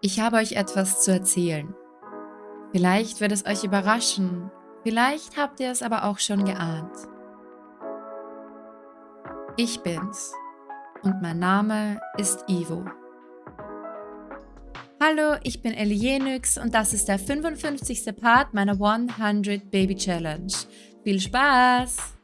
Ich habe euch etwas zu erzählen. Vielleicht wird es euch überraschen, vielleicht habt ihr es aber auch schon geahnt. Ich bin's und mein Name ist Ivo. Hallo, ich bin Elienix und das ist der 55. Part meiner 100 Baby Challenge. Viel Spaß!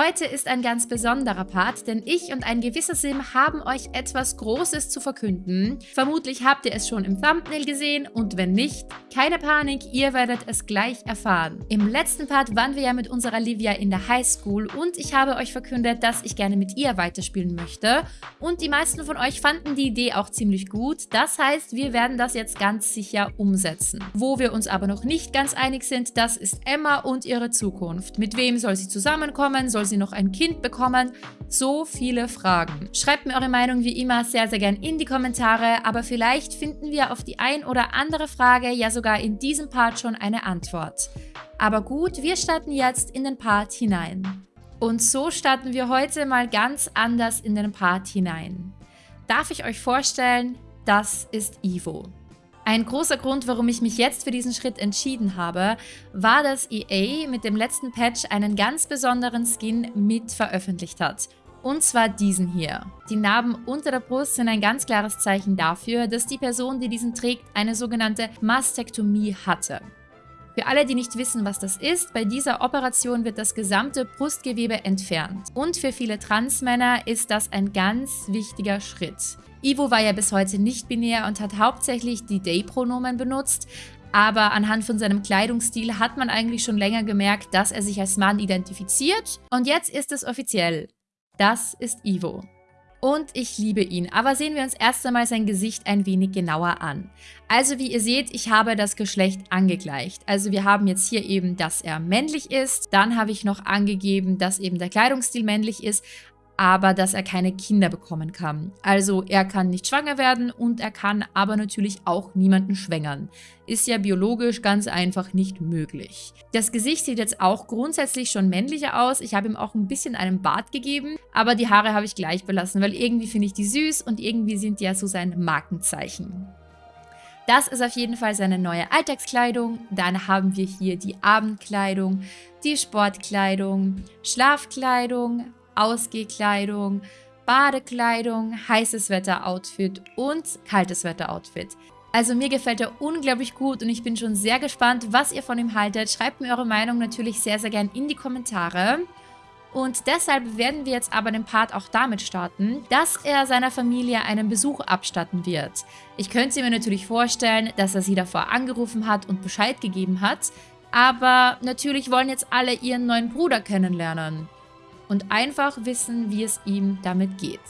Heute ist ein ganz besonderer Part, denn ich und ein gewisser Sim haben euch etwas Großes zu verkünden. Vermutlich habt ihr es schon im Thumbnail gesehen und wenn nicht, keine Panik, ihr werdet es gleich erfahren. Im letzten Part waren wir ja mit unserer Livia in der Highschool und ich habe euch verkündet, dass ich gerne mit ihr weiterspielen möchte und die meisten von euch fanden die Idee auch ziemlich gut. Das heißt, wir werden das jetzt ganz sicher umsetzen. Wo wir uns aber noch nicht ganz einig sind, das ist Emma und ihre Zukunft. Mit wem soll sie zusammenkommen? Soll soll sie noch ein Kind bekommen? So viele Fragen. Schreibt mir eure Meinung wie immer sehr, sehr gern in die Kommentare, aber vielleicht finden wir auf die ein oder andere Frage ja sogar in diesem Part schon eine Antwort. Aber gut, wir starten jetzt in den Part hinein. Und so starten wir heute mal ganz anders in den Part hinein. Darf ich euch vorstellen, das ist Ivo. Ein großer Grund, warum ich mich jetzt für diesen Schritt entschieden habe, war, dass EA mit dem letzten Patch einen ganz besonderen Skin mit veröffentlicht hat. Und zwar diesen hier. Die Narben unter der Brust sind ein ganz klares Zeichen dafür, dass die Person, die diesen trägt, eine sogenannte Mastektomie hatte. Für alle, die nicht wissen, was das ist, bei dieser Operation wird das gesamte Brustgewebe entfernt. Und für viele Transmänner ist das ein ganz wichtiger Schritt. Ivo war ja bis heute nicht binär und hat hauptsächlich die They-Pronomen benutzt, aber anhand von seinem Kleidungsstil hat man eigentlich schon länger gemerkt, dass er sich als Mann identifiziert. Und jetzt ist es offiziell. Das ist Ivo. Und ich liebe ihn, aber sehen wir uns erst einmal sein Gesicht ein wenig genauer an. Also wie ihr seht, ich habe das Geschlecht angegleicht. Also wir haben jetzt hier eben, dass er männlich ist. Dann habe ich noch angegeben, dass eben der Kleidungsstil männlich ist aber dass er keine Kinder bekommen kann. Also er kann nicht schwanger werden und er kann aber natürlich auch niemanden schwängern. Ist ja biologisch ganz einfach nicht möglich. Das Gesicht sieht jetzt auch grundsätzlich schon männlicher aus. Ich habe ihm auch ein bisschen einen Bart gegeben, aber die Haare habe ich gleich belassen, weil irgendwie finde ich die süß und irgendwie sind die ja so sein Markenzeichen. Das ist auf jeden Fall seine neue Alltagskleidung. Dann haben wir hier die Abendkleidung, die Sportkleidung, Schlafkleidung, Ausgehkleidung, Badekleidung, heißes Wetter-Outfit und kaltes Wetter-Outfit. Also mir gefällt er unglaublich gut und ich bin schon sehr gespannt, was ihr von ihm haltet. Schreibt mir eure Meinung natürlich sehr, sehr gern in die Kommentare. Und deshalb werden wir jetzt aber den Part auch damit starten, dass er seiner Familie einen Besuch abstatten wird. Ich könnte mir natürlich vorstellen, dass er sie davor angerufen hat und Bescheid gegeben hat, aber natürlich wollen jetzt alle ihren neuen Bruder kennenlernen und einfach wissen, wie es ihm damit geht.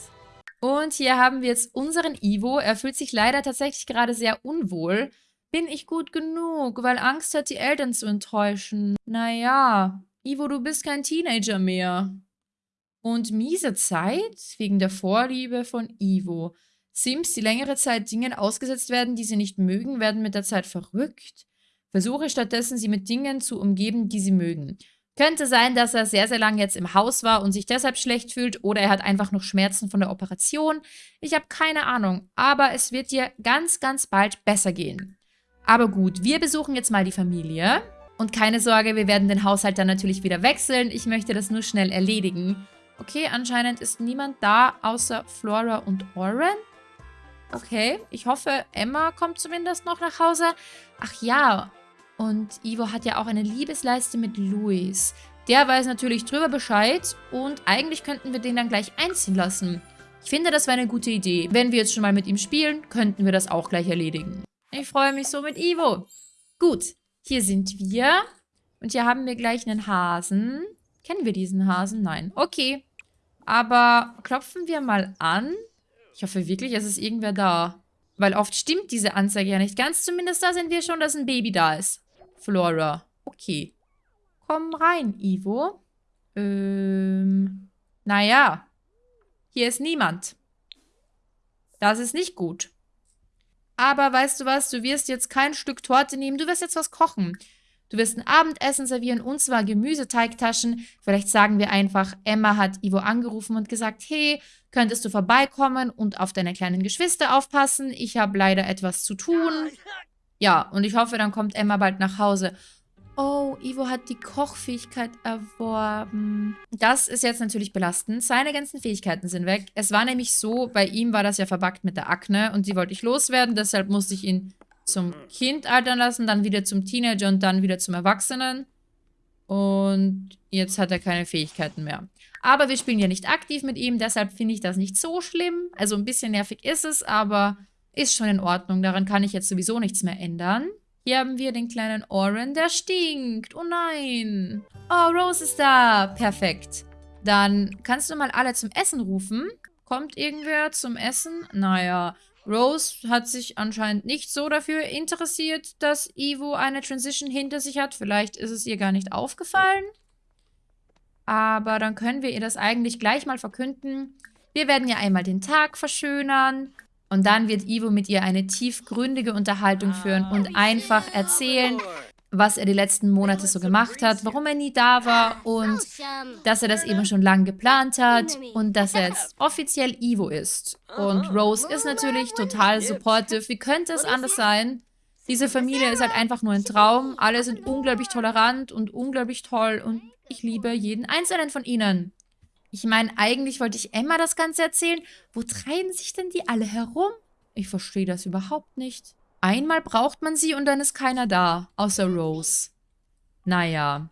Und hier haben wir jetzt unseren Ivo. Er fühlt sich leider tatsächlich gerade sehr unwohl. Bin ich gut genug, weil Angst hat, die Eltern zu enttäuschen. Naja, Ivo, du bist kein Teenager mehr. Und miese Zeit wegen der Vorliebe von Ivo. Sims, die längere Zeit Dingen ausgesetzt werden, die sie nicht mögen, werden mit der Zeit verrückt. Versuche stattdessen, sie mit Dingen zu umgeben, die sie mögen. Könnte sein, dass er sehr, sehr lange jetzt im Haus war und sich deshalb schlecht fühlt oder er hat einfach noch Schmerzen von der Operation. Ich habe keine Ahnung, aber es wird dir ganz, ganz bald besser gehen. Aber gut, wir besuchen jetzt mal die Familie. Und keine Sorge, wir werden den Haushalt dann natürlich wieder wechseln. Ich möchte das nur schnell erledigen. Okay, anscheinend ist niemand da, außer Flora und Oren. Okay, ich hoffe, Emma kommt zumindest noch nach Hause. Ach ja, und Ivo hat ja auch eine Liebesleiste mit Luis. Der weiß natürlich drüber Bescheid und eigentlich könnten wir den dann gleich einziehen lassen. Ich finde, das wäre eine gute Idee. Wenn wir jetzt schon mal mit ihm spielen, könnten wir das auch gleich erledigen. Ich freue mich so mit Ivo. Gut, hier sind wir. Und hier haben wir gleich einen Hasen. Kennen wir diesen Hasen? Nein. Okay. Aber klopfen wir mal an. Ich hoffe wirklich, es ist irgendwer da. Weil oft stimmt diese Anzeige ja nicht ganz. Zumindest da sind wir schon, dass ein Baby da ist. Flora. Okay. Komm rein, Ivo. Ähm, naja. Hier ist niemand. Das ist nicht gut. Aber weißt du was, du wirst jetzt kein Stück Torte nehmen, du wirst jetzt was kochen. Du wirst ein Abendessen servieren und zwar Gemüseteigtaschen. Vielleicht sagen wir einfach, Emma hat Ivo angerufen und gesagt, hey, könntest du vorbeikommen und auf deine kleinen Geschwister aufpassen? Ich habe leider etwas zu tun. Ja, und ich hoffe, dann kommt Emma bald nach Hause. Oh, Ivo hat die Kochfähigkeit erworben. Das ist jetzt natürlich belastend. Seine ganzen Fähigkeiten sind weg. Es war nämlich so, bei ihm war das ja verbackt mit der Akne und die wollte ich loswerden. Deshalb musste ich ihn zum Kind altern lassen, dann wieder zum Teenager und dann wieder zum Erwachsenen. Und jetzt hat er keine Fähigkeiten mehr. Aber wir spielen ja nicht aktiv mit ihm, deshalb finde ich das nicht so schlimm. Also ein bisschen nervig ist es, aber ist schon in Ordnung. Daran kann ich jetzt sowieso nichts mehr ändern. Hier haben wir den kleinen Oren, der stinkt. Oh nein. Oh, Rose ist da. Perfekt. Dann kannst du mal alle zum Essen rufen. Kommt irgendwer zum Essen? Naja, Rose hat sich anscheinend nicht so dafür interessiert, dass Ivo eine Transition hinter sich hat. Vielleicht ist es ihr gar nicht aufgefallen. Aber dann können wir ihr das eigentlich gleich mal verkünden. Wir werden ja einmal den Tag verschönern. Und dann wird Ivo mit ihr eine tiefgründige Unterhaltung führen und einfach erzählen, was er die letzten Monate so gemacht hat, warum er nie da war und dass er das eben schon lange geplant hat und dass er jetzt offiziell Ivo ist. Und Rose ist natürlich total supportive. Wie könnte es anders sein? Diese Familie ist halt einfach nur ein Traum. Alle sind unglaublich tolerant und unglaublich toll und ich liebe jeden einzelnen von ihnen. Ich meine, eigentlich wollte ich Emma das Ganze erzählen. Wo treiben sich denn die alle herum? Ich verstehe das überhaupt nicht. Einmal braucht man sie und dann ist keiner da, außer Rose. Naja.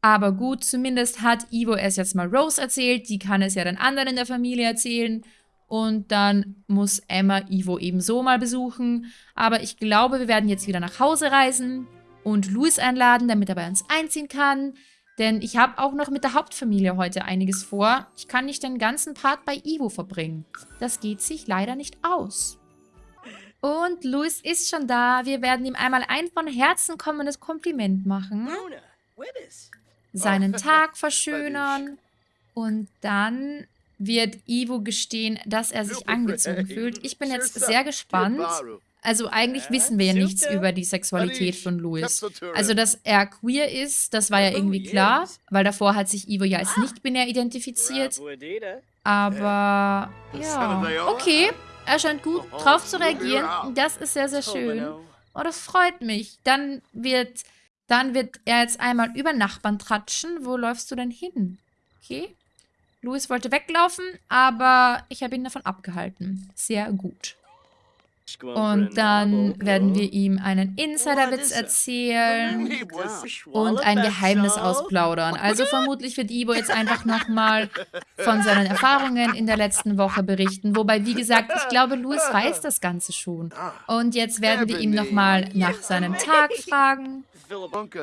Aber gut, zumindest hat Ivo es jetzt mal Rose erzählt. Die kann es ja dann anderen in der Familie erzählen. Und dann muss Emma Ivo ebenso mal besuchen. Aber ich glaube, wir werden jetzt wieder nach Hause reisen und Louis einladen, damit er bei uns einziehen kann. Denn ich habe auch noch mit der Hauptfamilie heute einiges vor. Ich kann nicht den ganzen Part bei Ivo verbringen. Das geht sich leider nicht aus. Und Louis ist schon da. Wir werden ihm einmal ein von Herzen kommendes Kompliment machen. Seinen Tag verschönern. Und dann wird Ivo gestehen, dass er sich angezogen fühlt. Ich bin jetzt sehr gespannt. Also eigentlich wissen wir ja nichts über die Sexualität von Louis. Also, dass er queer ist, das war ja irgendwie klar, weil davor hat sich Ivo ja als nicht-binär identifiziert. Aber, ja, okay. Er scheint gut drauf zu reagieren. Das ist sehr, sehr schön. Oh, das freut mich. Dann wird, dann wird er jetzt einmal über Nachbarn tratschen. Wo läufst du denn hin? Okay. Louis wollte weglaufen, aber ich habe ihn davon abgehalten. Sehr gut. Und dann werden wir ihm einen Insiderwitz erzählen und ein Geheimnis ausplaudern. Also vermutlich wird Ivo jetzt einfach nochmal von seinen Erfahrungen in der letzten Woche berichten. Wobei, wie gesagt, ich glaube, Louis weiß das Ganze schon. Und jetzt werden wir ihm nochmal nach seinem Tag fragen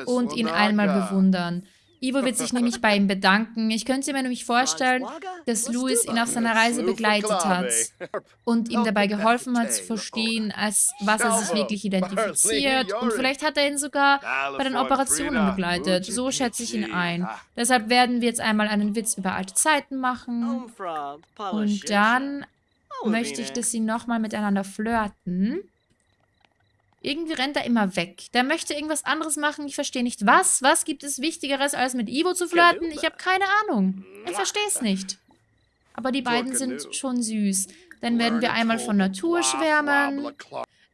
und ihn einmal bewundern. Ivo wird sich nämlich bei ihm bedanken. Ich könnte mir nämlich vorstellen, dass Louis ihn auf seiner Reise begleitet hat und ihm dabei geholfen hat zu verstehen, als was er sich wirklich identifiziert. Und vielleicht hat er ihn sogar bei den Operationen begleitet. So schätze ich ihn ein. Deshalb werden wir jetzt einmal einen Witz über alte Zeiten machen. Und dann möchte ich, dass sie nochmal miteinander flirten. Irgendwie rennt er immer weg. Der möchte irgendwas anderes machen. Ich verstehe nicht, was. Was gibt es Wichtigeres, als mit Ivo zu flirten? Ich habe keine Ahnung. Ich verstehe es nicht. Aber die beiden sind schon süß. Dann werden wir einmal von Natur schwärmen.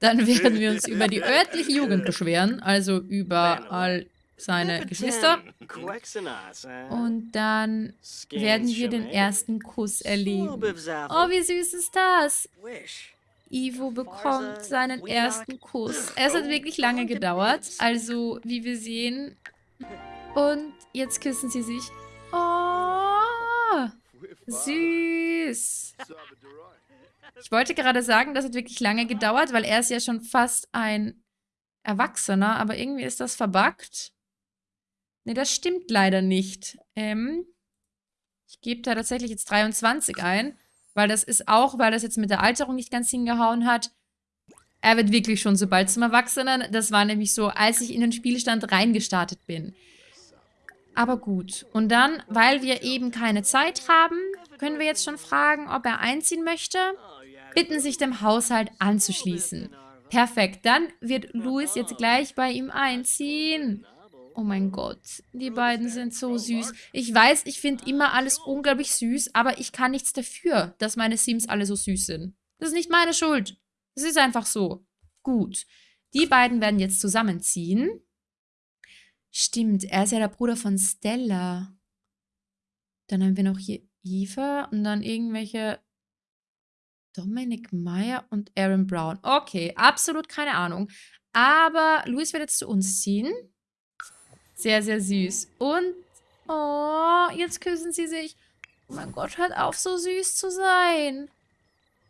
Dann werden wir uns über die örtliche Jugend beschweren. Also über all seine Geschwister. Und dann werden wir den ersten Kuss erleben. Oh, wie süß ist das? Ivo bekommt seinen ersten Kuss. Es hat wirklich lange gedauert, also wie wir sehen. Und jetzt küssen sie sich. Oh, süß. Ich wollte gerade sagen, das hat wirklich lange gedauert, weil er ist ja schon fast ein Erwachsener, aber irgendwie ist das verbuggt. Ne, das stimmt leider nicht. Ähm, ich gebe da tatsächlich jetzt 23 ein. Weil das ist auch, weil das jetzt mit der Alterung nicht ganz hingehauen hat. Er wird wirklich schon so bald zum Erwachsenen. Das war nämlich so, als ich in den Spielstand reingestartet bin. Aber gut. Und dann, weil wir eben keine Zeit haben, können wir jetzt schon fragen, ob er einziehen möchte. Bitten sich dem Haushalt anzuschließen. Perfekt. Dann wird Louis jetzt gleich bei ihm einziehen. Oh mein Gott, die beiden sind so süß. Ich weiß, ich finde immer alles unglaublich süß, aber ich kann nichts dafür, dass meine Sims alle so süß sind. Das ist nicht meine Schuld. Es ist einfach so. Gut. Die beiden werden jetzt zusammenziehen. Stimmt, er ist ja der Bruder von Stella. Dann haben wir noch hier Eva und dann irgendwelche Dominic Meyer und Aaron Brown. Okay, absolut keine Ahnung. Aber Louis wird jetzt zu uns ziehen. Sehr, sehr süß. Und, oh, jetzt küssen sie sich. Oh mein Gott, hört auf, so süß zu sein.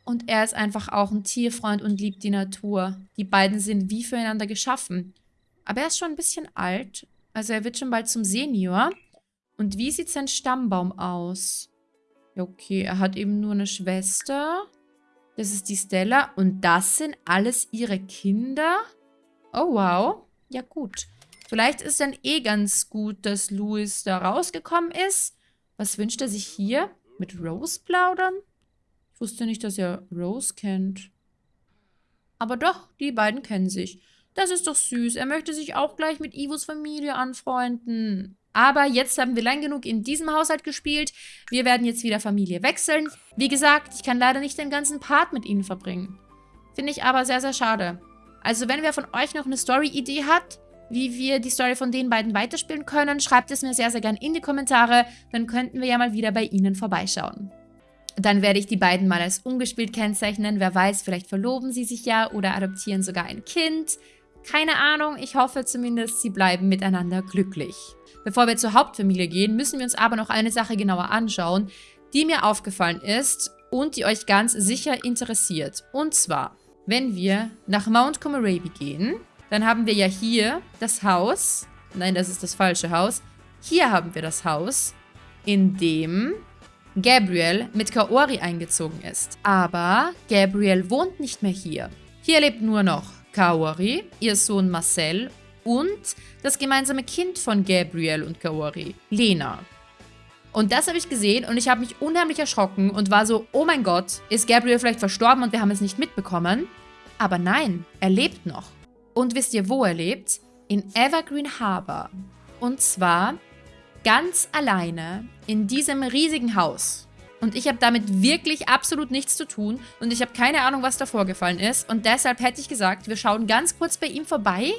Und er ist einfach auch ein Tierfreund und liebt die Natur. Die beiden sind wie füreinander geschaffen. Aber er ist schon ein bisschen alt. Also er wird schon bald zum Senior. Und wie sieht sein Stammbaum aus? Okay, er hat eben nur eine Schwester. Das ist die Stella. Und das sind alles ihre Kinder? Oh, wow. Ja, gut. Vielleicht ist dann eh ganz gut, dass Louis da rausgekommen ist. Was wünscht er sich hier? Mit Rose plaudern? Ich wusste nicht, dass er Rose kennt. Aber doch, die beiden kennen sich. Das ist doch süß. Er möchte sich auch gleich mit Ivos Familie anfreunden. Aber jetzt haben wir lang genug in diesem Haushalt gespielt. Wir werden jetzt wieder Familie wechseln. Wie gesagt, ich kann leider nicht den ganzen Part mit ihnen verbringen. Finde ich aber sehr, sehr schade. Also wenn wer von euch noch eine Story-Idee hat, wie wir die Story von den beiden weiterspielen können, schreibt es mir sehr, sehr gern in die Kommentare. Dann könnten wir ja mal wieder bei ihnen vorbeischauen. Dann werde ich die beiden mal als ungespielt kennzeichnen. Wer weiß, vielleicht verloben sie sich ja oder adoptieren sogar ein Kind. Keine Ahnung, ich hoffe zumindest, sie bleiben miteinander glücklich. Bevor wir zur Hauptfamilie gehen, müssen wir uns aber noch eine Sache genauer anschauen, die mir aufgefallen ist und die euch ganz sicher interessiert. Und zwar, wenn wir nach Mount Comoraby gehen, dann haben wir ja hier das Haus. Nein, das ist das falsche Haus. Hier haben wir das Haus, in dem Gabriel mit Kaori eingezogen ist. Aber Gabriel wohnt nicht mehr hier. Hier lebt nur noch Kaori, ihr Sohn Marcel und das gemeinsame Kind von Gabriel und Kaori, Lena. Und das habe ich gesehen und ich habe mich unheimlich erschrocken und war so, oh mein Gott, ist Gabriel vielleicht verstorben und wir haben es nicht mitbekommen? Aber nein, er lebt noch. Und wisst ihr, wo er lebt? In Evergreen Harbor. Und zwar ganz alleine in diesem riesigen Haus. Und ich habe damit wirklich absolut nichts zu tun und ich habe keine Ahnung, was da vorgefallen ist. Und deshalb hätte ich gesagt, wir schauen ganz kurz bei ihm vorbei,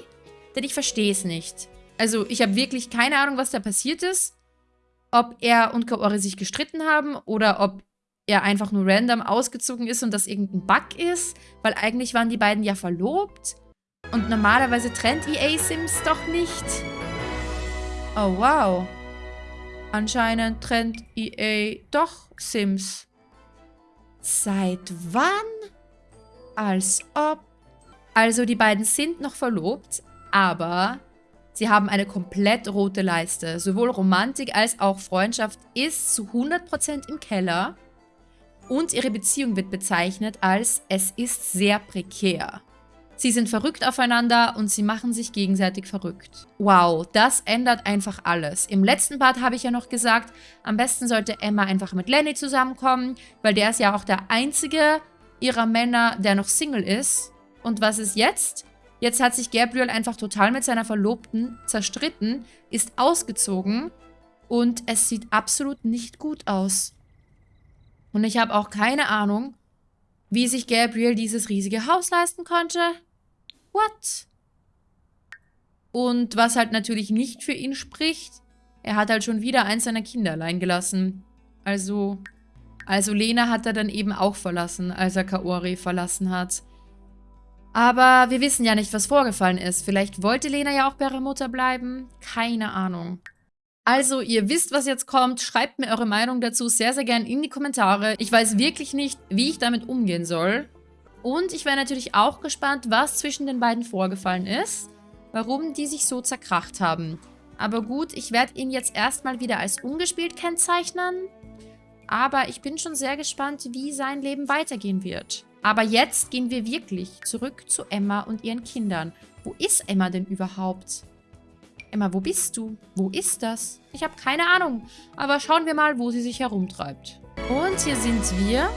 denn ich verstehe es nicht. Also ich habe wirklich keine Ahnung, was da passiert ist. Ob er und Kaori sich gestritten haben oder ob er einfach nur random ausgezogen ist und das irgendein Bug ist, weil eigentlich waren die beiden ja verlobt. Und normalerweise trennt EA Sims doch nicht. Oh, wow. Anscheinend trennt EA doch Sims. Seit wann? Als ob. Also die beiden sind noch verlobt, aber sie haben eine komplett rote Leiste. Sowohl Romantik als auch Freundschaft ist zu 100% im Keller. Und ihre Beziehung wird bezeichnet als es ist sehr prekär. Sie sind verrückt aufeinander und sie machen sich gegenseitig verrückt. Wow, das ändert einfach alles. Im letzten Part habe ich ja noch gesagt, am besten sollte Emma einfach mit Lenny zusammenkommen, weil der ist ja auch der einzige ihrer Männer, der noch Single ist. Und was ist jetzt? Jetzt hat sich Gabriel einfach total mit seiner Verlobten zerstritten, ist ausgezogen und es sieht absolut nicht gut aus. Und ich habe auch keine Ahnung, wie sich Gabriel dieses riesige Haus leisten konnte. What? Und was halt natürlich nicht für ihn spricht, er hat halt schon wieder eins seiner Kinder allein gelassen. Also, also Lena hat er dann eben auch verlassen, als er Kaori verlassen hat. Aber wir wissen ja nicht, was vorgefallen ist. Vielleicht wollte Lena ja auch bei ihrer Mutter bleiben. Keine Ahnung. Also, ihr wisst, was jetzt kommt. Schreibt mir eure Meinung dazu sehr, sehr gern in die Kommentare. Ich weiß wirklich nicht, wie ich damit umgehen soll. Und ich wäre natürlich auch gespannt, was zwischen den beiden vorgefallen ist, warum die sich so zerkracht haben. Aber gut, ich werde ihn jetzt erstmal wieder als ungespielt kennzeichnen. Aber ich bin schon sehr gespannt, wie sein Leben weitergehen wird. Aber jetzt gehen wir wirklich zurück zu Emma und ihren Kindern. Wo ist Emma denn überhaupt? Emma, wo bist du? Wo ist das? Ich habe keine Ahnung. Aber schauen wir mal, wo sie sich herumtreibt. Und hier sind wir.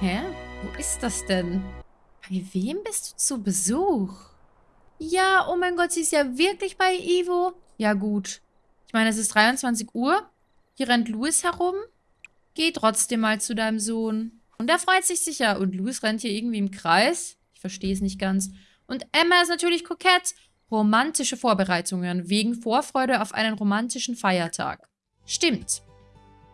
Hä? Wo ist das denn? Bei wem bist du zu Besuch? Ja, oh mein Gott, sie ist ja wirklich bei Ivo. Ja gut. Ich meine, es ist 23 Uhr. Hier rennt Louis herum. Geh trotzdem mal zu deinem Sohn. Und er freut sich sicher. Und Louis rennt hier irgendwie im Kreis. Ich verstehe es nicht ganz. Und Emma ist natürlich kokett. Romantische Vorbereitungen wegen Vorfreude auf einen romantischen Feiertag. Stimmt.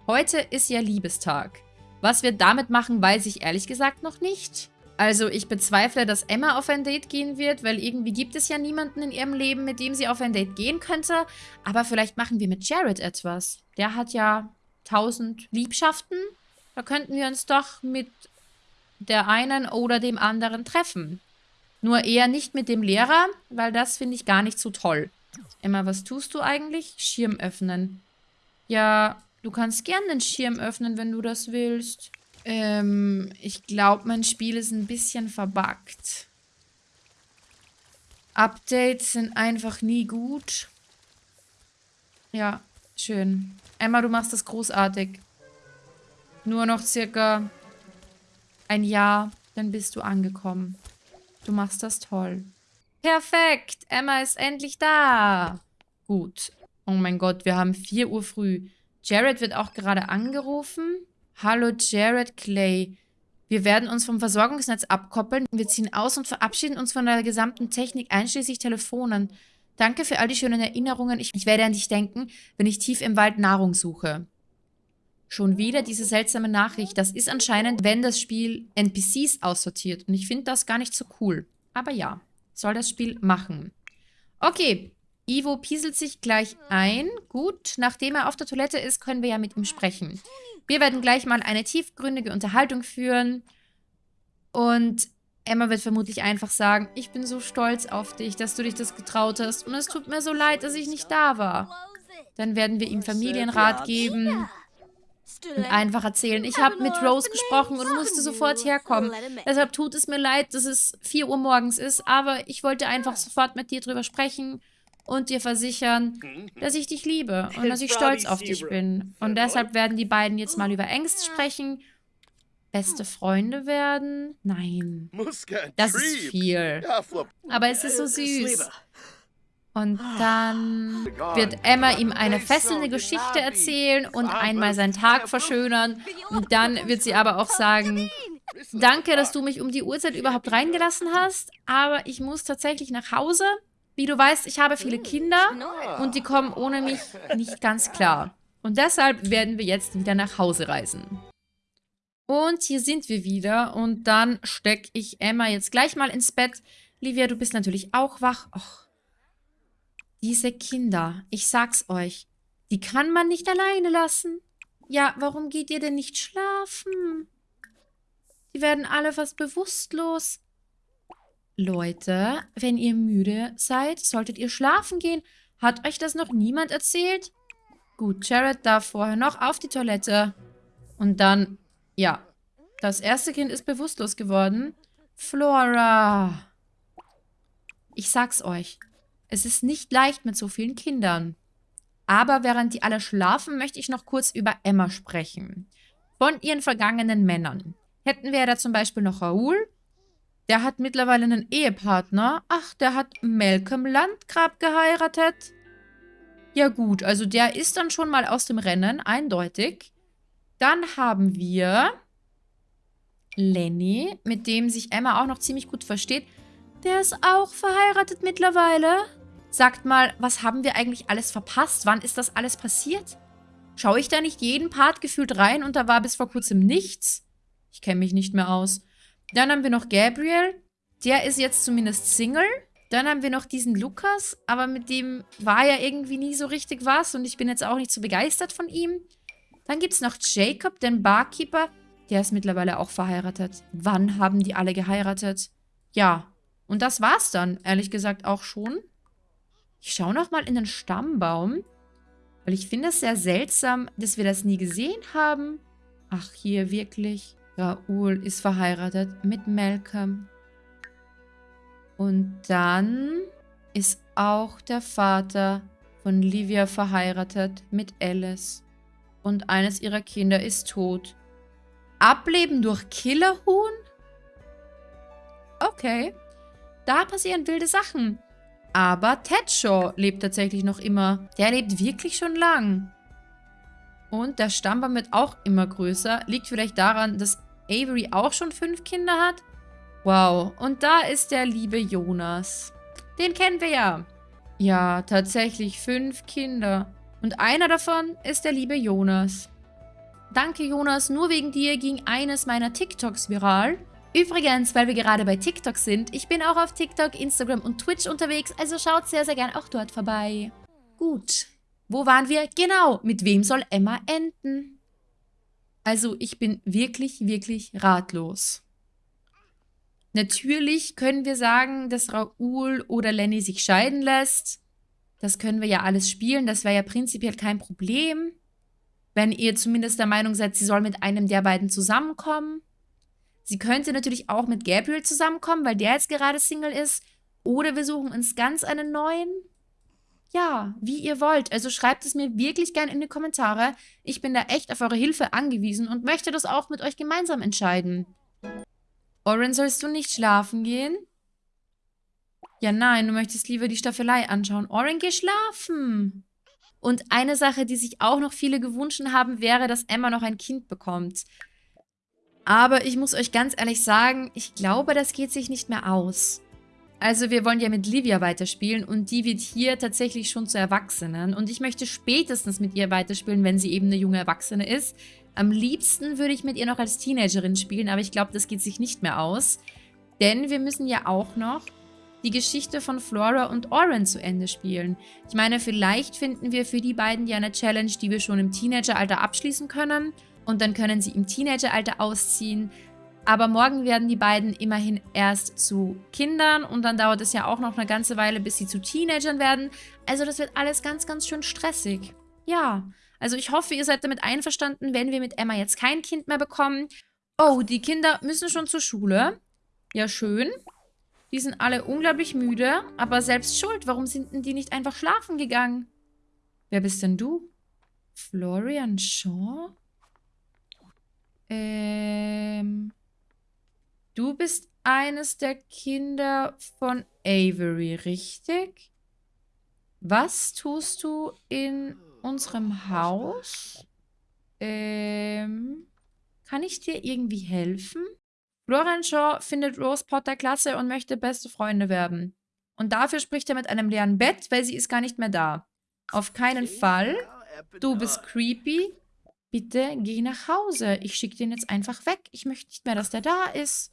Heute ist ja Liebestag. Was wir damit machen, weiß ich ehrlich gesagt noch nicht. Also ich bezweifle, dass Emma auf ein Date gehen wird, weil irgendwie gibt es ja niemanden in ihrem Leben, mit dem sie auf ein Date gehen könnte. Aber vielleicht machen wir mit Jared etwas. Der hat ja tausend Liebschaften. Da könnten wir uns doch mit der einen oder dem anderen treffen. Nur eher nicht mit dem Lehrer, weil das finde ich gar nicht so toll. Emma, was tust du eigentlich? Schirm öffnen. Ja, du kannst gern den Schirm öffnen, wenn du das willst. Ähm, ich glaube, mein Spiel ist ein bisschen verbuggt. Updates sind einfach nie gut. Ja, schön. Emma, du machst das großartig. Nur noch circa ein Jahr, dann bist du angekommen. Du machst das toll. Perfekt, Emma ist endlich da. Gut. Oh mein Gott, wir haben 4 Uhr früh. Jared wird auch gerade angerufen. Hallo Jared Clay. Wir werden uns vom Versorgungsnetz abkoppeln. Wir ziehen aus und verabschieden uns von der gesamten Technik, einschließlich Telefonen. Danke für all die schönen Erinnerungen. Ich, ich werde an dich denken, wenn ich tief im Wald Nahrung suche. Schon wieder diese seltsame Nachricht. Das ist anscheinend, wenn das Spiel NPCs aussortiert. Und ich finde das gar nicht so cool. Aber ja, soll das Spiel machen. Okay, Ivo pieselt sich gleich ein. Gut, nachdem er auf der Toilette ist, können wir ja mit ihm sprechen. Wir werden gleich mal eine tiefgründige Unterhaltung führen. Und Emma wird vermutlich einfach sagen, ich bin so stolz auf dich, dass du dich das getraut hast. Und es tut mir so leid, dass ich nicht da war. Dann werden wir ihm Familienrat geben und einfach erzählen, ich habe mit Rose gesprochen und musste sofort herkommen. Deshalb tut es mir leid, dass es 4 Uhr morgens ist, aber ich wollte einfach sofort mit dir drüber sprechen und dir versichern, dass ich dich liebe und dass ich stolz auf dich bin. Und deshalb werden die beiden jetzt mal über Ängste sprechen. Beste Freunde werden? Nein. Das ist viel. Aber es ist so süß. Und dann wird Emma ihm eine fesselnde Geschichte erzählen und einmal seinen Tag verschönern. Und dann wird sie aber auch sagen, danke, dass du mich um die Uhrzeit überhaupt reingelassen hast, aber ich muss tatsächlich nach Hause. Wie du weißt, ich habe viele Kinder und die kommen ohne mich nicht ganz klar. Und deshalb werden wir jetzt wieder nach Hause reisen. Und hier sind wir wieder und dann stecke ich Emma jetzt gleich mal ins Bett. Livia, du bist natürlich auch wach. Och, diese Kinder, ich sag's euch, die kann man nicht alleine lassen. Ja, warum geht ihr denn nicht schlafen? Die werden alle fast bewusstlos. Leute, wenn ihr müde seid, solltet ihr schlafen gehen. Hat euch das noch niemand erzählt? Gut, Jared darf vorher noch auf die Toilette. Und dann, ja, das erste Kind ist bewusstlos geworden. Flora. Ich sag's euch, es ist nicht leicht mit so vielen Kindern. Aber während die alle schlafen, möchte ich noch kurz über Emma sprechen. Von ihren vergangenen Männern. Hätten wir da zum Beispiel noch Raoul, der hat mittlerweile einen Ehepartner. Ach, der hat Malcolm Landgrab geheiratet. Ja gut, also der ist dann schon mal aus dem Rennen, eindeutig. Dann haben wir Lenny, mit dem sich Emma auch noch ziemlich gut versteht. Der ist auch verheiratet mittlerweile. Sagt mal, was haben wir eigentlich alles verpasst? Wann ist das alles passiert? Schaue ich da nicht jeden Part gefühlt rein und da war bis vor kurzem nichts? Ich kenne mich nicht mehr aus. Dann haben wir noch Gabriel. Der ist jetzt zumindest Single. Dann haben wir noch diesen Lukas, aber mit dem war ja irgendwie nie so richtig was und ich bin jetzt auch nicht so begeistert von ihm. Dann gibt es noch Jacob, den Barkeeper. Der ist mittlerweile auch verheiratet. Wann haben die alle geheiratet? Ja, und das war's dann, ehrlich gesagt, auch schon. Ich schaue nochmal in den Stammbaum, weil ich finde es sehr seltsam, dass wir das nie gesehen haben. Ach, hier wirklich. Raoul ist verheiratet mit Malcolm. Und dann ist auch der Vater von Livia verheiratet mit Alice. Und eines ihrer Kinder ist tot. Ableben durch Killerhuhn? Okay. Da passieren wilde Sachen. Aber Ted Shaw lebt tatsächlich noch immer. Der lebt wirklich schon lang. Und der Stammbaum wird auch immer größer. Liegt vielleicht daran, dass Avery auch schon fünf Kinder hat? Wow. Und da ist der liebe Jonas. Den kennen wir ja. Ja, tatsächlich fünf Kinder. Und einer davon ist der liebe Jonas. Danke, Jonas. Nur wegen dir ging eines meiner TikToks viral. Übrigens, weil wir gerade bei TikTok sind, ich bin auch auf TikTok, Instagram und Twitch unterwegs, also schaut sehr, sehr gern auch dort vorbei. Gut. Wo waren wir? Genau, mit wem soll Emma enden? Also, ich bin wirklich, wirklich ratlos. Natürlich können wir sagen, dass Raoul oder Lenny sich scheiden lässt. Das können wir ja alles spielen, das wäre ja prinzipiell kein Problem. Wenn ihr zumindest der Meinung seid, sie soll mit einem der beiden zusammenkommen. Sie könnte natürlich auch mit Gabriel zusammenkommen, weil der jetzt gerade Single ist. Oder wir suchen uns ganz einen neuen. Ja, wie ihr wollt. Also schreibt es mir wirklich gern in die Kommentare. Ich bin da echt auf eure Hilfe angewiesen und möchte das auch mit euch gemeinsam entscheiden. Oren, sollst du nicht schlafen gehen? Ja, nein, du möchtest lieber die Staffelei anschauen. Oren, geh schlafen. Und eine Sache, die sich auch noch viele gewünscht haben, wäre, dass Emma noch ein Kind bekommt. Aber ich muss euch ganz ehrlich sagen, ich glaube, das geht sich nicht mehr aus. Also wir wollen ja mit Livia weiterspielen und die wird hier tatsächlich schon zu Erwachsenen. Und ich möchte spätestens mit ihr weiterspielen, wenn sie eben eine junge Erwachsene ist. Am liebsten würde ich mit ihr noch als Teenagerin spielen, aber ich glaube, das geht sich nicht mehr aus. Denn wir müssen ja auch noch die Geschichte von Flora und Oren zu Ende spielen. Ich meine, vielleicht finden wir für die beiden ja eine Challenge, die wir schon im Teenageralter abschließen können. Und dann können sie im Teenageralter ausziehen. Aber morgen werden die beiden immerhin erst zu Kindern und dann dauert es ja auch noch eine ganze Weile, bis sie zu Teenagern werden. Also das wird alles ganz, ganz schön stressig. Ja, also ich hoffe, ihr seid damit einverstanden, wenn wir mit Emma jetzt kein Kind mehr bekommen. Oh, die Kinder müssen schon zur Schule. Ja, schön. Die sind alle unglaublich müde, aber selbst schuld. Warum sind denn die nicht einfach schlafen gegangen? Wer bist denn du? Florian Shaw? Ähm... Du bist eines der Kinder von Avery, richtig? Was tust du in unserem Haus? Ähm, kann ich dir irgendwie helfen? Florian Shaw findet Rose Potter klasse und möchte beste Freunde werden. Und dafür spricht er mit einem leeren Bett, weil sie ist gar nicht mehr da. Auf keinen Fall. Du bist creepy. Bitte geh nach Hause. Ich schicke den jetzt einfach weg. Ich möchte nicht mehr, dass der da ist.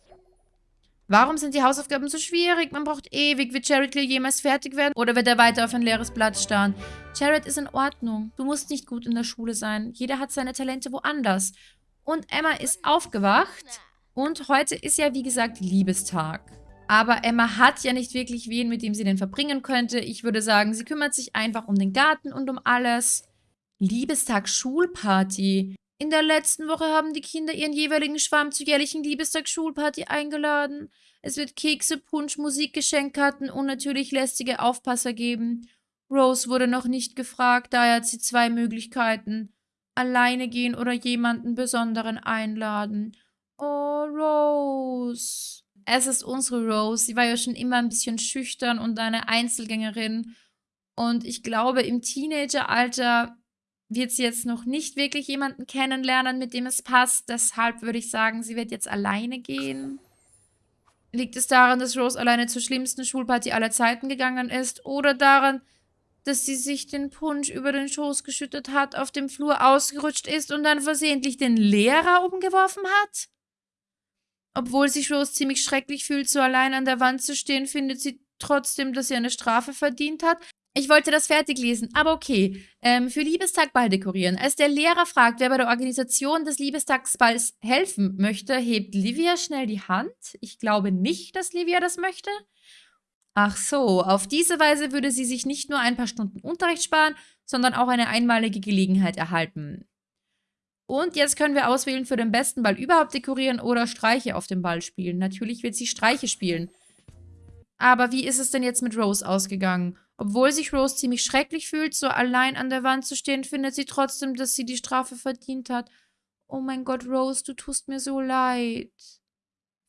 Warum sind die Hausaufgaben so schwierig? Man braucht ewig. Wird Jared jemals fertig werden? Oder wird er weiter auf ein leeres Blatt starren? Jared ist in Ordnung. Du musst nicht gut in der Schule sein. Jeder hat seine Talente woanders. Und Emma ist aufgewacht. Und heute ist ja, wie gesagt, Liebestag. Aber Emma hat ja nicht wirklich wen, mit dem sie den verbringen könnte. Ich würde sagen, sie kümmert sich einfach um den Garten und um alles. Liebestag Schulparty. In der letzten Woche haben die Kinder ihren jeweiligen Schwarm zur jährlichen Liebestag-Schulparty eingeladen. Es wird Kekse, Punsch, Musikgeschenkkarten und natürlich lästige Aufpasser geben. Rose wurde noch nicht gefragt, daher hat sie zwei Möglichkeiten. Alleine gehen oder jemanden Besonderen einladen. Oh, Rose. Es ist unsere Rose. Sie war ja schon immer ein bisschen schüchtern und eine Einzelgängerin. Und ich glaube, im Teenageralter wird sie jetzt noch nicht wirklich jemanden kennenlernen, mit dem es passt. Deshalb würde ich sagen, sie wird jetzt alleine gehen. Liegt es daran, dass Rose alleine zur schlimmsten Schulparty aller Zeiten gegangen ist? Oder daran, dass sie sich den Punsch über den Schoß geschüttet hat, auf dem Flur ausgerutscht ist und dann versehentlich den Lehrer umgeworfen hat? Obwohl sich Rose ziemlich schrecklich fühlt, so allein an der Wand zu stehen, findet sie trotzdem, dass sie eine Strafe verdient hat. Ich wollte das fertig lesen, aber okay. Ähm, für Liebestagball dekorieren. Als der Lehrer fragt, wer bei der Organisation des Liebestagsballs helfen möchte, hebt Livia schnell die Hand. Ich glaube nicht, dass Livia das möchte. Ach so, auf diese Weise würde sie sich nicht nur ein paar Stunden Unterricht sparen, sondern auch eine einmalige Gelegenheit erhalten. Und jetzt können wir auswählen, für den besten Ball überhaupt dekorieren oder Streiche auf dem Ball spielen. Natürlich wird sie Streiche spielen. Aber wie ist es denn jetzt mit Rose ausgegangen? Obwohl sich Rose ziemlich schrecklich fühlt, so allein an der Wand zu stehen, findet sie trotzdem, dass sie die Strafe verdient hat. Oh mein Gott, Rose, du tust mir so leid.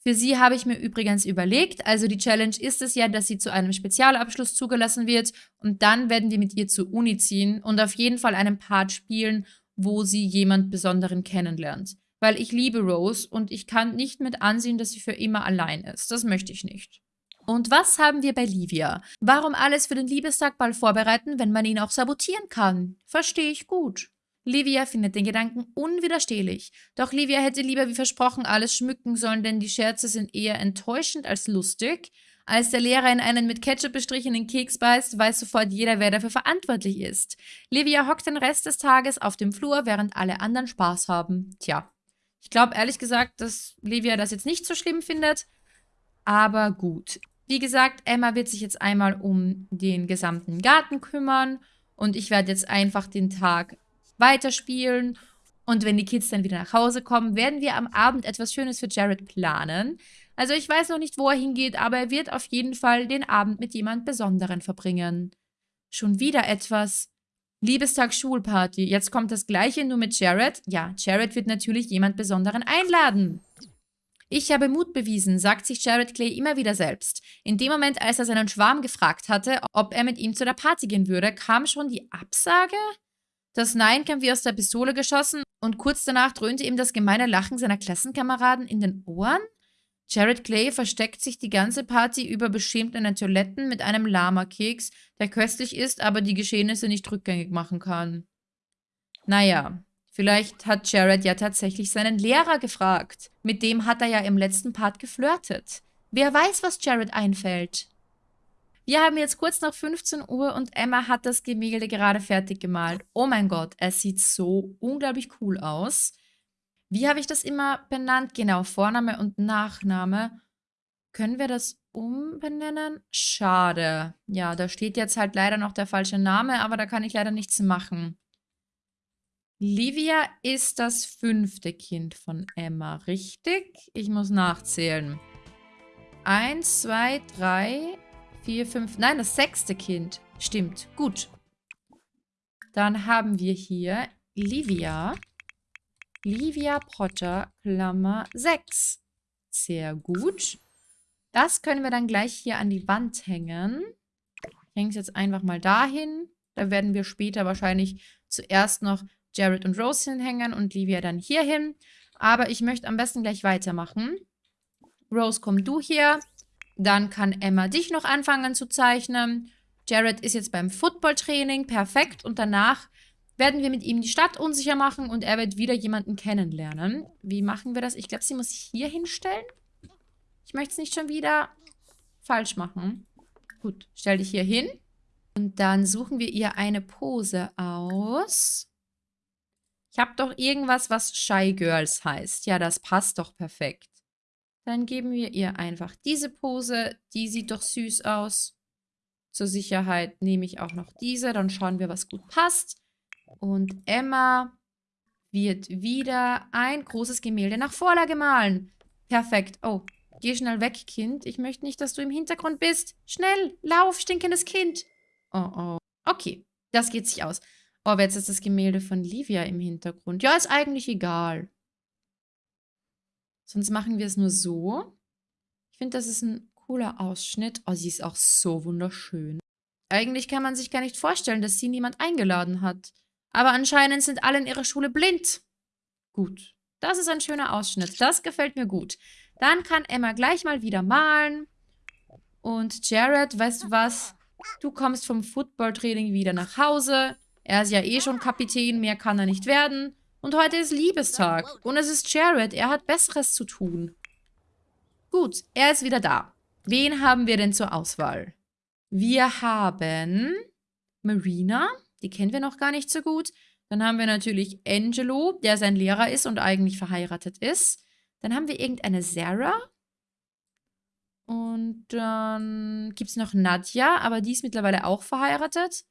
Für sie habe ich mir übrigens überlegt, also die Challenge ist es ja, dass sie zu einem Spezialabschluss zugelassen wird und dann werden wir mit ihr zur Uni ziehen und auf jeden Fall einen Part spielen, wo sie jemand Besonderen kennenlernt. Weil ich liebe Rose und ich kann nicht mit ansehen, dass sie für immer allein ist. Das möchte ich nicht. Und was haben wir bei Livia? Warum alles für den Liebestagball vorbereiten, wenn man ihn auch sabotieren kann? Verstehe ich gut. Livia findet den Gedanken unwiderstehlich. Doch Livia hätte lieber wie versprochen alles schmücken sollen, denn die Scherze sind eher enttäuschend als lustig. Als der Lehrer in einen mit Ketchup bestrichenen Keks beißt, weiß sofort jeder, wer dafür verantwortlich ist. Livia hockt den Rest des Tages auf dem Flur, während alle anderen Spaß haben. Tja, ich glaube ehrlich gesagt, dass Livia das jetzt nicht so schlimm findet. Aber gut. Wie gesagt, Emma wird sich jetzt einmal um den gesamten Garten kümmern und ich werde jetzt einfach den Tag weiterspielen. Und wenn die Kids dann wieder nach Hause kommen, werden wir am Abend etwas Schönes für Jared planen. Also ich weiß noch nicht, wo er hingeht, aber er wird auf jeden Fall den Abend mit jemand Besonderen verbringen. Schon wieder etwas. Liebestag Schulparty. Jetzt kommt das gleiche, nur mit Jared. Ja, Jared wird natürlich jemand Besonderen einladen. Ich habe Mut bewiesen, sagt sich Jared Clay immer wieder selbst. In dem Moment, als er seinen Schwarm gefragt hatte, ob er mit ihm zu der Party gehen würde, kam schon die Absage? Das Nein kam wie aus der Pistole geschossen und kurz danach dröhnte ihm das gemeine Lachen seiner Klassenkameraden in den Ohren. Jared Clay versteckt sich die ganze Party über beschämt in den Toiletten mit einem Lama-Keks, der köstlich ist, aber die Geschehnisse nicht rückgängig machen kann. Naja, vielleicht hat Jared ja tatsächlich seinen Lehrer gefragt. Mit dem hat er ja im letzten Part geflirtet. Wer weiß, was Jared einfällt. Wir haben jetzt kurz nach 15 Uhr und Emma hat das Gemälde gerade fertig gemalt. Oh mein Gott, es sieht so unglaublich cool aus. Wie habe ich das immer benannt? Genau, Vorname und Nachname. Können wir das umbenennen? Schade. Ja, da steht jetzt halt leider noch der falsche Name, aber da kann ich leider nichts machen. Livia ist das fünfte Kind von Emma, richtig? Ich muss nachzählen. Eins, zwei, drei, vier, fünf, nein, das sechste Kind. Stimmt, gut. Dann haben wir hier Livia. Livia Potter, Klammer 6. Sehr gut. Das können wir dann gleich hier an die Wand hängen. Ich hänge es jetzt einfach mal dahin. Da werden wir später wahrscheinlich zuerst noch Jared und Rose hinhängen und Livia dann hier hin. Aber ich möchte am besten gleich weitermachen. Rose, komm du hier. Dann kann Emma dich noch anfangen zu zeichnen. Jared ist jetzt beim Footballtraining, perfekt. Und danach werden wir mit ihm die Stadt unsicher machen und er wird wieder jemanden kennenlernen. Wie machen wir das? Ich glaube, sie muss sich hier hinstellen. Ich möchte es nicht schon wieder falsch machen. Gut, stell dich hier hin. Und dann suchen wir ihr eine Pose aus. Ich habe doch irgendwas, was Shy Girls heißt. Ja, das passt doch perfekt. Dann geben wir ihr einfach diese Pose. Die sieht doch süß aus. Zur Sicherheit nehme ich auch noch diese. Dann schauen wir, was gut passt. Und Emma wird wieder ein großes Gemälde nach Vorlage malen. Perfekt. Oh, geh schnell weg, Kind. Ich möchte nicht, dass du im Hintergrund bist. Schnell, lauf, stinkendes Kind. Oh, oh. Okay, das geht sich aus. Oh, jetzt ist das Gemälde von Livia im Hintergrund. Ja, ist eigentlich egal. Sonst machen wir es nur so. Ich finde, das ist ein cooler Ausschnitt. Oh, sie ist auch so wunderschön. Eigentlich kann man sich gar nicht vorstellen, dass sie niemand eingeladen hat. Aber anscheinend sind alle in ihrer Schule blind. Gut, das ist ein schöner Ausschnitt. Das gefällt mir gut. Dann kann Emma gleich mal wieder malen. Und Jared, weißt du was? Du kommst vom Footballtraining wieder nach Hause. Er ist ja eh schon Kapitän, mehr kann er nicht werden. Und heute ist Liebestag. Und es ist Jared. Er hat Besseres zu tun. Gut, er ist wieder da. Wen haben wir denn zur Auswahl? Wir haben Marina. Die kennen wir noch gar nicht so gut. Dann haben wir natürlich Angelo, der sein Lehrer ist und eigentlich verheiratet ist. Dann haben wir irgendeine Sarah. Und dann gibt es noch Nadja, aber die ist mittlerweile auch verheiratet.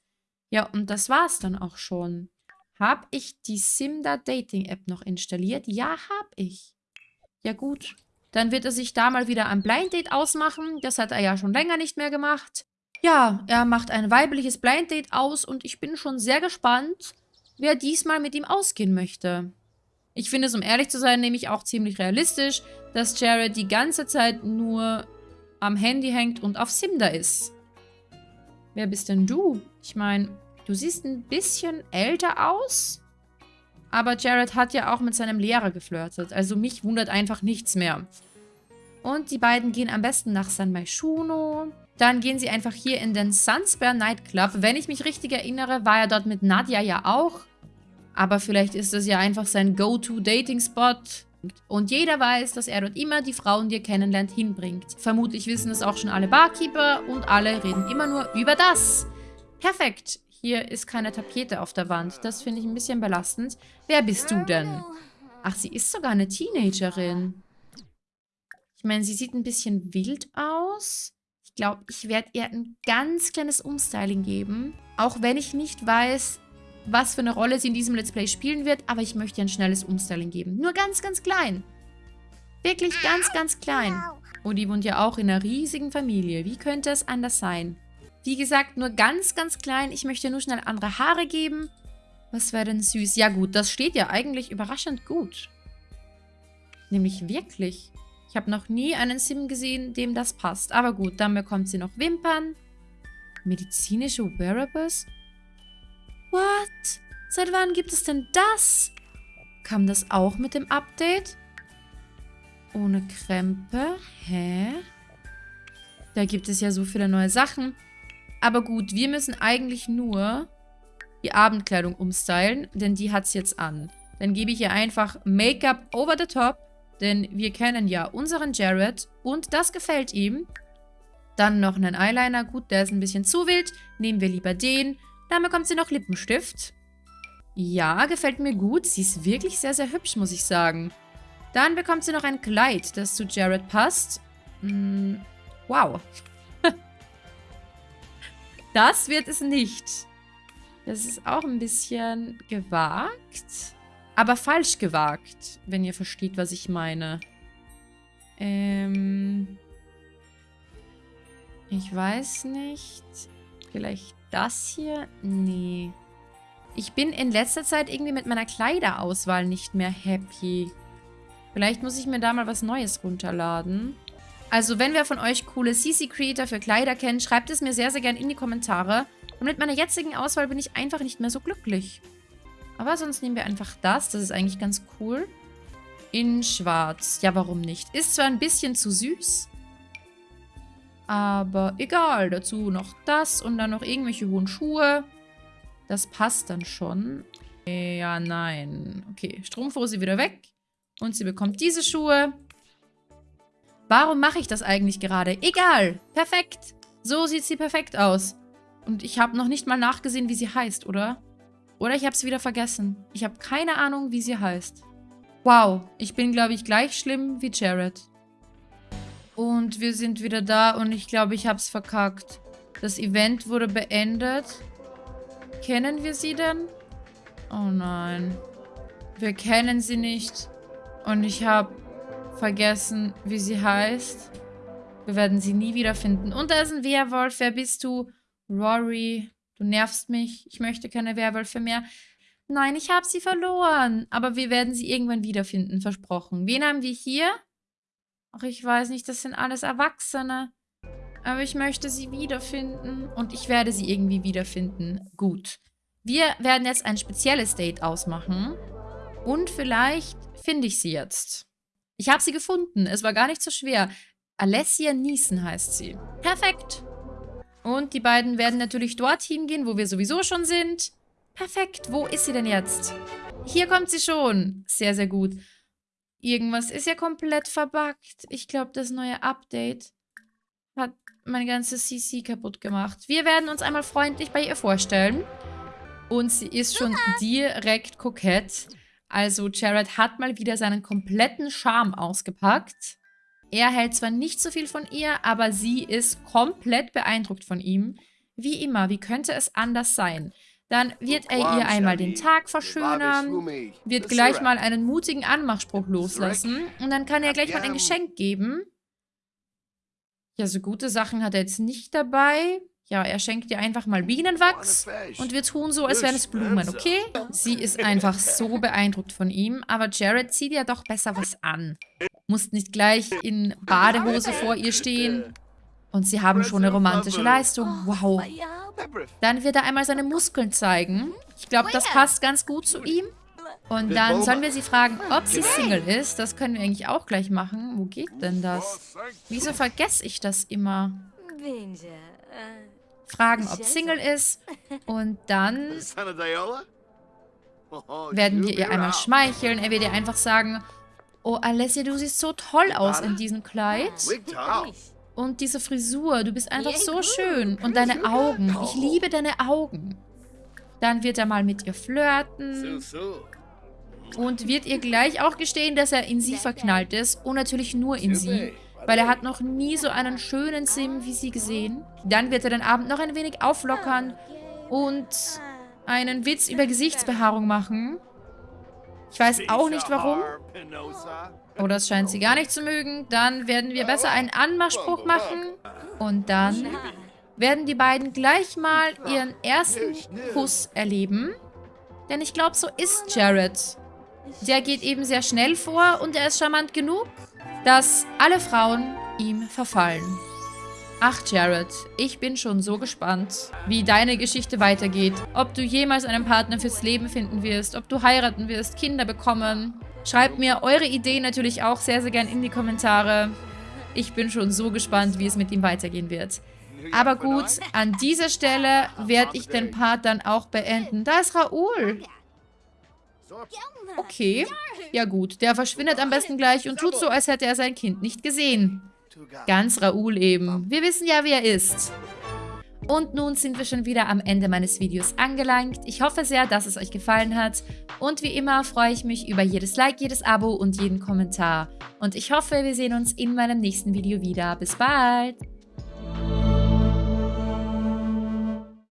Ja, und das war's dann auch schon. Habe ich die Simda Dating App noch installiert? Ja, habe ich. Ja gut. Dann wird er sich da mal wieder ein Blind Date ausmachen. Das hat er ja schon länger nicht mehr gemacht. Ja, er macht ein weibliches Blind Date aus und ich bin schon sehr gespannt, wer diesmal mit ihm ausgehen möchte. Ich finde es, um ehrlich zu sein, nämlich auch ziemlich realistisch, dass Jared die ganze Zeit nur am Handy hängt und auf Simda ist. Wer bist denn du? Ich meine, du siehst ein bisschen älter aus. Aber Jared hat ja auch mit seinem Lehrer geflirtet. Also mich wundert einfach nichts mehr. Und die beiden gehen am besten nach San Maishuno. Dann gehen sie einfach hier in den Sunspear Nightclub. Wenn ich mich richtig erinnere, war er dort mit Nadia ja auch. Aber vielleicht ist das ja einfach sein Go-To-Dating-Spot. Und jeder weiß, dass er dort immer die Frauen, die er kennenlernt, hinbringt. Vermutlich wissen es auch schon alle Barkeeper und alle reden immer nur über das. Perfekt. Hier ist keine Tapete auf der Wand. Das finde ich ein bisschen belastend. Wer bist du denn? Ach, sie ist sogar eine Teenagerin. Ich meine, sie sieht ein bisschen wild aus. Ich glaube, ich werde ihr ein ganz kleines Umstyling geben. Auch wenn ich nicht weiß, was für eine Rolle sie in diesem Let's Play spielen wird, aber ich möchte ihr ein schnelles Umstyling geben. Nur ganz, ganz klein. Wirklich ganz, ganz klein. Und die wohnt ja auch in einer riesigen Familie. Wie könnte es anders sein? Wie gesagt, nur ganz, ganz klein. Ich möchte nur schnell andere Haare geben. Was wäre denn süß? Ja gut, das steht ja eigentlich überraschend gut. Nämlich wirklich. Ich habe noch nie einen Sim gesehen, dem das passt. Aber gut, dann bekommt sie noch Wimpern. Medizinische Wearables? What? Seit wann gibt es denn das? Kam das auch mit dem Update? Ohne Krempe? Hä? Da gibt es ja so viele neue Sachen. Aber gut, wir müssen eigentlich nur die Abendkleidung umstylen, denn die hat es jetzt an. Dann gebe ich ihr einfach Make-up over the top, denn wir kennen ja unseren Jared und das gefällt ihm. Dann noch einen Eyeliner. Gut, der ist ein bisschen zu wild. Nehmen wir lieber den. Dann bekommt sie noch Lippenstift. Ja, gefällt mir gut. Sie ist wirklich sehr, sehr hübsch, muss ich sagen. Dann bekommt sie noch ein Kleid, das zu Jared passt. Hm, wow. Das wird es nicht. Das ist auch ein bisschen gewagt. Aber falsch gewagt, wenn ihr versteht, was ich meine. Ähm... Ich weiß nicht. Vielleicht das hier? Nee. Ich bin in letzter Zeit irgendwie mit meiner Kleiderauswahl nicht mehr happy. Vielleicht muss ich mir da mal was Neues runterladen. Also, wenn wer von euch coole CC-Creator für Kleider kennt, schreibt es mir sehr, sehr gerne in die Kommentare. Und mit meiner jetzigen Auswahl bin ich einfach nicht mehr so glücklich. Aber sonst nehmen wir einfach das. Das ist eigentlich ganz cool. In schwarz. Ja, warum nicht? Ist zwar ein bisschen zu süß, aber egal, dazu noch das und dann noch irgendwelche hohen Schuhe. Das passt dann schon. Ja, nein. Okay, Strumpfhose wieder weg. Und sie bekommt diese Schuhe. Warum mache ich das eigentlich gerade? Egal. Perfekt. So sieht sie perfekt aus. Und ich habe noch nicht mal nachgesehen, wie sie heißt, oder? Oder ich habe es wieder vergessen. Ich habe keine Ahnung, wie sie heißt. Wow, ich bin, glaube ich, gleich schlimm wie Jared. Und wir sind wieder da und ich glaube, ich habe es verkackt. Das Event wurde beendet. Kennen wir sie denn? Oh nein. Wir kennen sie nicht. Und ich habe vergessen, wie sie heißt. Wir werden sie nie wiederfinden. Und da ist ein Werwolf. Wer bist du? Rory, du nervst mich. Ich möchte keine Werwölfe mehr. Nein, ich habe sie verloren. Aber wir werden sie irgendwann wiederfinden, versprochen. Wen haben wir hier? Ach, ich weiß nicht, das sind alles Erwachsene. Aber ich möchte sie wiederfinden. Und ich werde sie irgendwie wiederfinden. Gut. Wir werden jetzt ein spezielles Date ausmachen. Und vielleicht finde ich sie jetzt. Ich habe sie gefunden. Es war gar nicht so schwer. Alessia Niesen heißt sie. Perfekt. Und die beiden werden natürlich dorthin gehen, wo wir sowieso schon sind. Perfekt. Wo ist sie denn jetzt? Hier kommt sie schon. Sehr, sehr gut. Irgendwas ist ja komplett verbuggt. Ich glaube, das neue Update hat mein ganzes CC kaputt gemacht. Wir werden uns einmal freundlich bei ihr vorstellen. Und sie ist schon direkt kokett. Also Jared hat mal wieder seinen kompletten Charme ausgepackt. Er hält zwar nicht so viel von ihr, aber sie ist komplett beeindruckt von ihm. Wie immer, wie könnte es anders sein? Dann wird er ihr einmal den Tag verschönern, wird gleich mal einen mutigen Anmachspruch loslassen und dann kann er gleich mal ein Geschenk geben. Ja, so gute Sachen hat er jetzt nicht dabei. Ja, er schenkt ihr einfach mal Bienenwachs und wir tun so, als wären es Blumen, okay? Sie ist einfach so beeindruckt von ihm, aber Jared zieht ja doch besser was an. Muss nicht gleich in Badehose vor ihr stehen. Und sie haben schon eine romantische Leistung. Wow. Dann wird er einmal seine Muskeln zeigen. Ich glaube, das passt ganz gut zu ihm. Und dann sollen wir sie fragen, ob sie Single ist. Das können wir eigentlich auch gleich machen. Wo geht denn das? Wieso vergesse ich das immer? Fragen, ob Single ist. Und dann werden wir ihr einmal schmeicheln. Er wird ihr einfach sagen, oh Alessia, du siehst so toll aus in diesem Kleid. Und diese Frisur, du bist einfach so schön. Und deine Augen, ich liebe deine Augen. Dann wird er mal mit ihr flirten. Und wird ihr gleich auch gestehen, dass er in sie verknallt ist. Und natürlich nur in sie. Weil er hat noch nie so einen schönen Sim wie sie gesehen. Dann wird er den Abend noch ein wenig auflockern. Und einen Witz über Gesichtsbehaarung machen. Ich weiß auch nicht warum. Oh, das scheint sie gar nicht zu mögen. Dann werden wir besser einen Anmachspruch machen. Und dann werden die beiden gleich mal ihren ersten Kuss erleben. Denn ich glaube, so ist Jared. Der geht eben sehr schnell vor und er ist charmant genug, dass alle Frauen ihm verfallen. Ach, Jared, ich bin schon so gespannt, wie deine Geschichte weitergeht. Ob du jemals einen Partner fürs Leben finden wirst, ob du heiraten wirst, Kinder bekommen. Schreibt mir eure Ideen natürlich auch sehr, sehr gern in die Kommentare. Ich bin schon so gespannt, wie es mit ihm weitergehen wird. Aber gut, an dieser Stelle werde ich den Part dann auch beenden. Da ist Raoul. Okay. Ja gut, der verschwindet am besten gleich und tut so, als hätte er sein Kind nicht gesehen. Ganz Raoul eben. Wir wissen ja, wie er ist. Und nun sind wir schon wieder am Ende meines Videos angelangt. Ich hoffe sehr, dass es euch gefallen hat. Und wie immer freue ich mich über jedes Like, jedes Abo und jeden Kommentar. Und ich hoffe, wir sehen uns in meinem nächsten Video wieder. Bis bald!